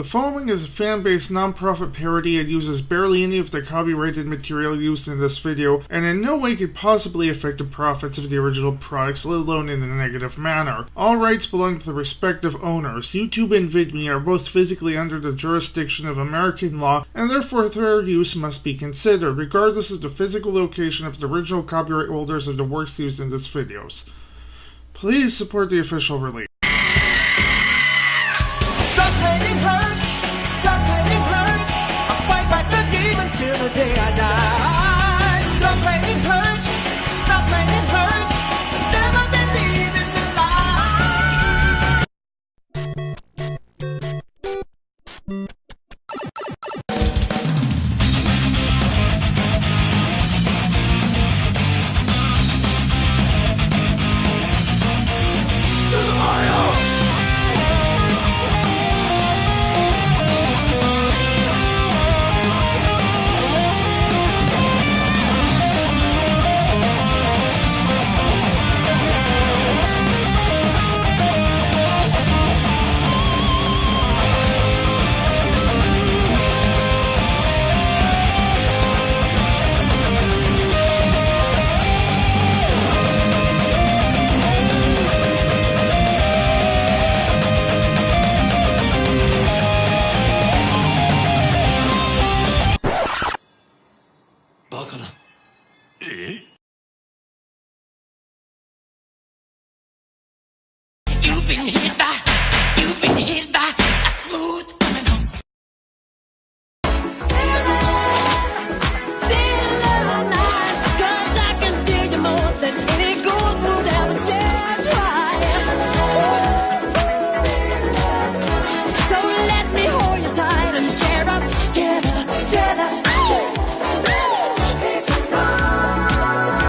The following is a fan-based non-profit parody and uses barely any of the copyrighted material used in this video, and in no way could possibly affect the profits of the original products, let alone in a negative manner. All rights belong to the respective owners. YouTube and VidMe are both physically under the jurisdiction of American law, and therefore their use must be considered, regardless of the physical location of the original copyright holders of the works used in this videos. Please support the official release. You've been hit by, you've been hit.